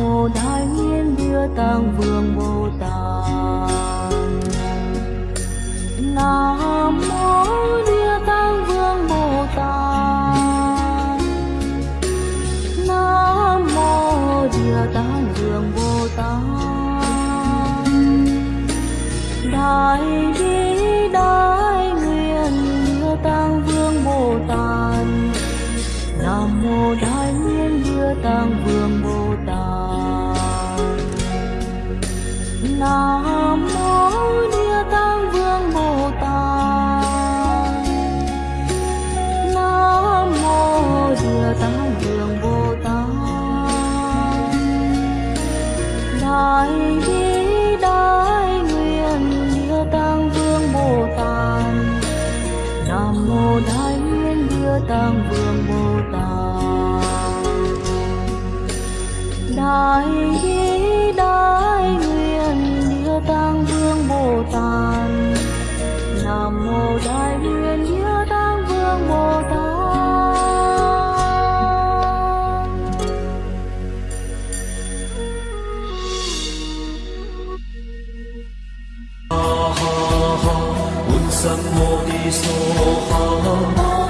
Nam Đại nguyện Địa Tạng Vương Bồ Tát. Nam mô Địa Tạng Vương Bồ Tát. Nam mô Địa Tạng Vương Bồ Tát. Đại bi đại nguyện Địa Tạng Vương Bồ Tát. Nam mô Đại nguyện Địa Tạng Vương nam mô địa tạng vương bồ tát. Nam mô địa tạng vương bồ tát. Đại bi đại nguyện địa tạng vương bồ tát. Nam mô đại nguyện địa tạng vương bồ tát. Đại bi nam mô đại nguyện như tăng vương bồ tát ha ha ha un sam mô ni so ha ha